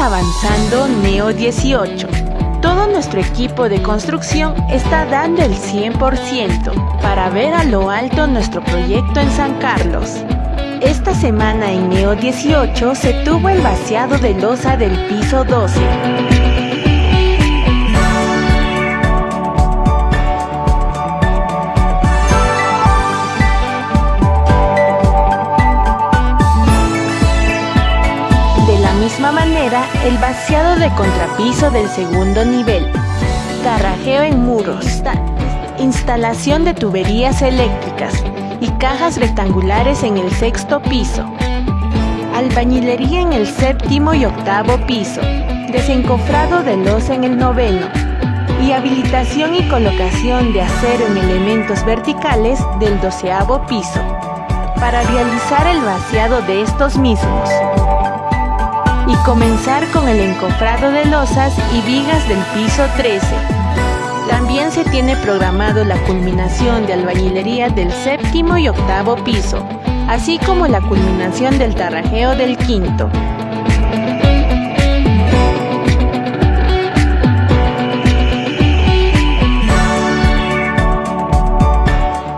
avanzando Neo 18. Todo nuestro equipo de construcción está dando el 100% para ver a lo alto nuestro proyecto en San Carlos. Esta semana en Neo 18 se tuvo el vaciado de losa del piso 12. Misma manera el vaciado de contrapiso del segundo nivel, carrajeo en muros, instalación de tuberías eléctricas y cajas rectangulares en el sexto piso, albañilería en el séptimo y octavo piso, desencofrado de losa en el noveno y habilitación y colocación de acero en elementos verticales del doceavo piso para realizar el vaciado de estos mismos y comenzar con el encofrado de losas y vigas del piso 13. También se tiene programado la culminación de albañilería del séptimo y octavo piso, así como la culminación del tarrajeo del quinto.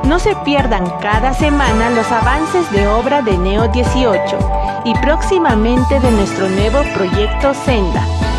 No se pierdan cada semana los avances de obra de Neo 18 y próximamente de nuestro nuevo proyecto Senda.